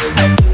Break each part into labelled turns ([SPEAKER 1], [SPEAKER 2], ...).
[SPEAKER 1] Thank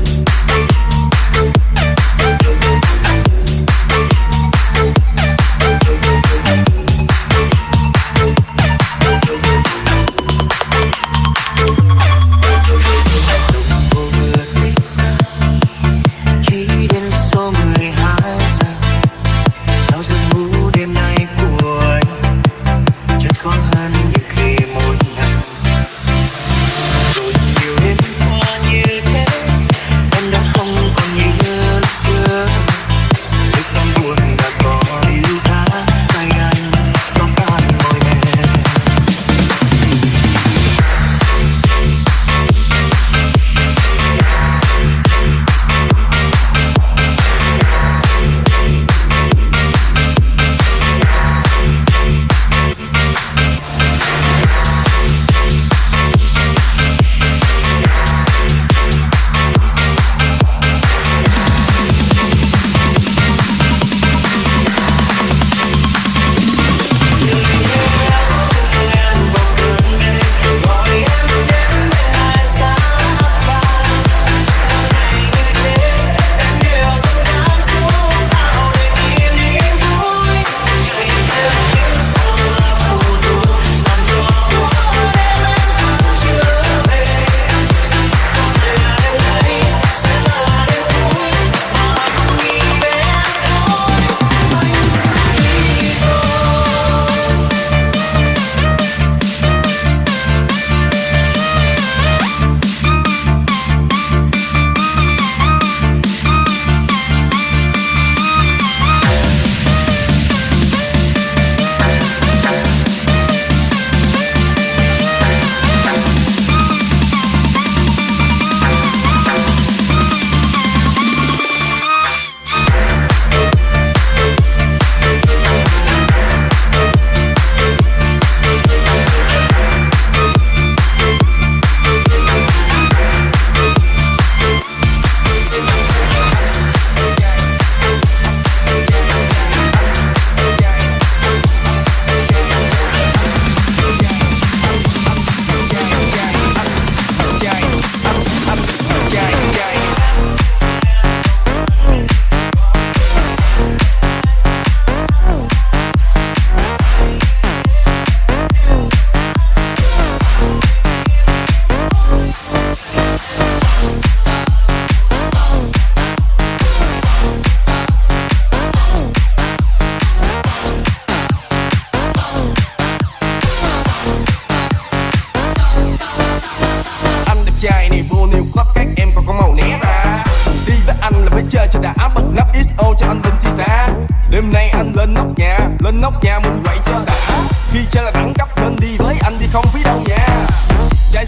[SPEAKER 1] lên nóc nhà mình quậy cho đã. Khi chơi là đẳng cấp, nên đi với anh đi không phí đâu nha. Trai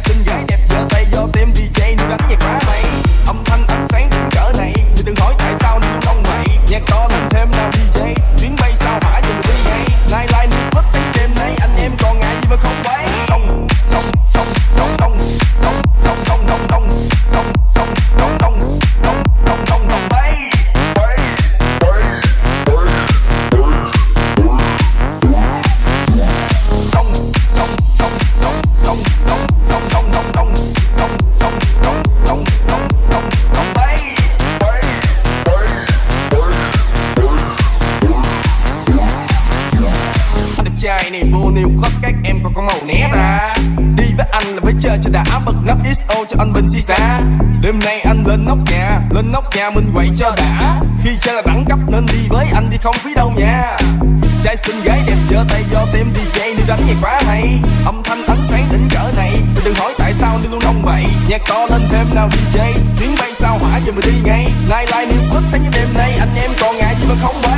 [SPEAKER 1] cho anh bình xì xa Đêm nay anh lên nóc nhà, Lên nóc nhà mình quậy cho đã. Khi chơi là đẳng cấp nên đi với anh đi không phí đâu nha. Trai xinh gái đẹp giơ tay do tem DJ Nếu đánh nhạc quá hay. Âm thanh ánh sáng tỉnh cỡ này Tôi đừng hỏi tại sao nên luôn ông vậy Nhạc to lên thêm nào DJ Tiếng bay sao hỏa giờ mình đi ngay. Lai lai nếu hết sáng như đêm nay, Anh em còn ngại gì mà không bay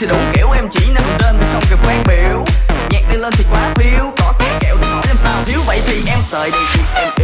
[SPEAKER 2] thì đủ kiểu em chỉ nằm trên thì không cần quan biểu. Nhạc đi lên thì quá phiêu có cái kẹo thì hỏi làm sao. Thiếu vậy thì em tới đây thì em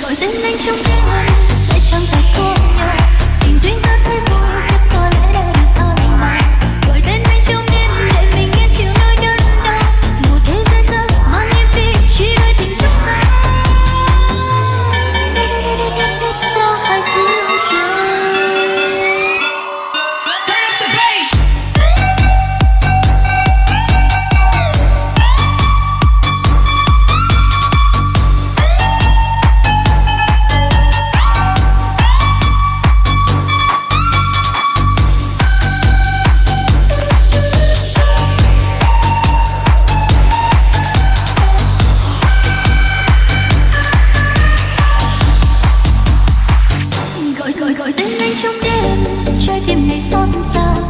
[SPEAKER 3] gọi tên anh trong đêm tim này xót xa